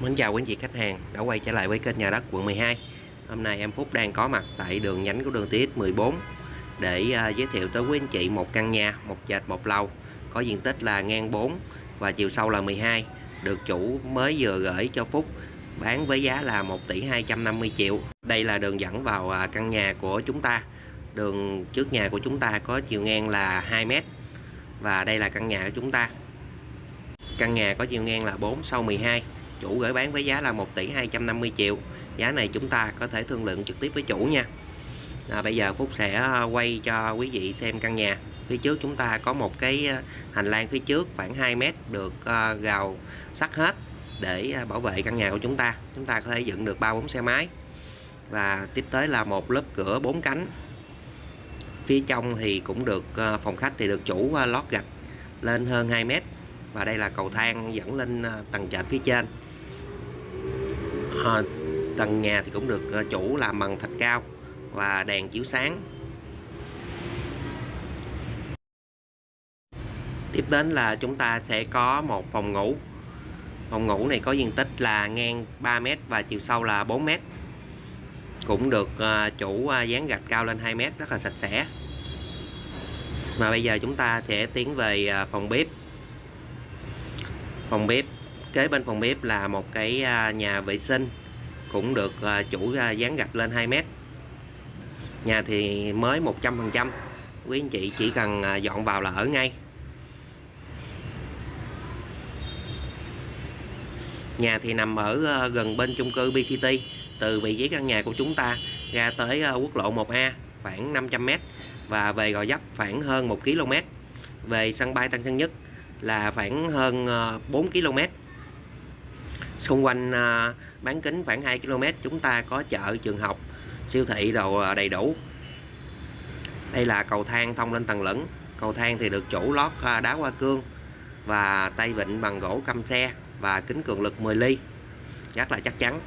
Mến chào quý anh chị khách hàng đã quay trở lại với kênh nhà đất quận 12 Hôm nay em Phúc đang có mặt tại đường nhánh của đường TX 14 để uh, giới thiệu tới quý anh chị một căn nhà, một trệt một lầu có diện tích là ngang 4 và chiều sâu là 12 được chủ mới vừa gửi cho Phúc bán với giá là 1 tỷ 250 triệu. Đây là đường dẫn vào à, căn nhà của chúng ta. Đường trước nhà của chúng ta có chiều ngang là 2 mét và đây là căn nhà của chúng ta. Căn nhà có chiều ngang là 4 sâu 12 chủ gửi bán với giá là 1 tỷ 250 triệu. Giá này chúng ta có thể thương lượng trực tiếp với chủ nha. À, bây giờ Phúc sẽ à, quay cho quý vị xem căn nhà. Phía trước chúng ta có một cái à, hành lang phía trước khoảng 2 mét được à, gào sắt hết để bảo vệ căn nhà của chúng ta. Chúng ta có thể dựng được ba bốn xe máy. Và tiếp tới là một lớp cửa bốn cánh. Phía trong thì cũng được phòng khách thì được chủ lót gạch lên hơn 2 mét. Và đây là cầu thang dẫn lên tầng trệt phía trên. Ờ, à, tầng nhà thì cũng được ờ, chủ làm bằng thạch cao và đèn chiếu sáng. Tiếp đến là chúng ta sẽ có một phòng ngủ. Phòng ngủ này có diện tích là ngang 3m và chiều sâu là 4m cũng được ờ, chủ dán gạch cao lên 2m rất là sạch sẽ. Và bây giờ chúng ta sẽ tiến về phòng bếp. Phòng bếp kế bên phòng bếp là một cái à, nhà vệ sinh, cũng được à, chủ à, dán gạch lên 2 mét. Nhà thì mới 100% quý anh chị chỉ cần dọn vào là ở ngay. Nhà thì nằm ở gần bên chung cư BCT từ vị trí căn nhà của chúng ta ra tới quốc lộ 1A khoảng 500m và về Gò Dấp khoảng hơn 1 km về sân bay Tân Sơn Nhất là khoảng hơn 4 km xung quanh à, bán kính khoảng 2 km, chúng ta có chợ, trường học, siêu thị đồ à, đầy đủ. Đây là cầu thang thông lên tầng lửng. Cầu thang thì được chủ lót à, đá hoa cương và tay vịn bằng gỗ căm xe và kính cường lực 10 ly. Rất là chắc chắn.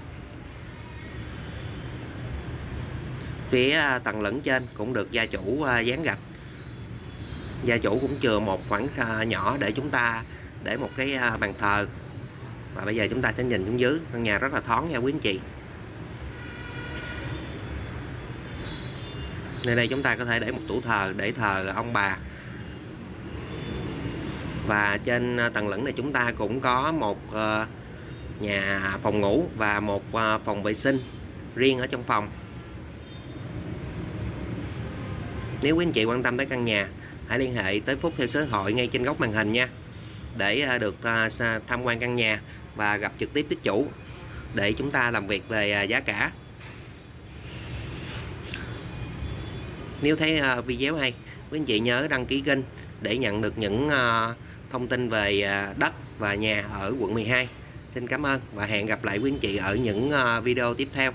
Phía tầng lửng trên cũng được gia chủ dán gạch. Gia chủ cũng chừa một khoảng nhỏ để chúng ta để một cái bàn thờ và bây giờ chúng ta sẽ nhìn xuống dưới. Căn nhà rất là thoáng nha quý anh chị. Nơi đây chúng ta có thể để một tủ thờ, để thờ ông bà. Và trên ờ, tầng lửng này chúng ta cũng có một ờ, nhà phòng ngủ và một ờ, phòng vệ sinh riêng ở trong phòng. Nếu quý anh chị quan tâm tới căn nhà, hãy liên hệ tới Phúc theo số điện thoại ngay trên góc màn hình nha. Để được tham quan căn nhà và gặp trực tiếp với chủ để chúng ta làm việc về à, giá cả. Nếu thấy à, video hay, quý anh chị nhớ đăng ký kênh để nhận được những à, thông tin về đất và nhà ở quận 12 xin cảm ơn và hẹn gặp lại quý anh chị ở những video tiếp theo.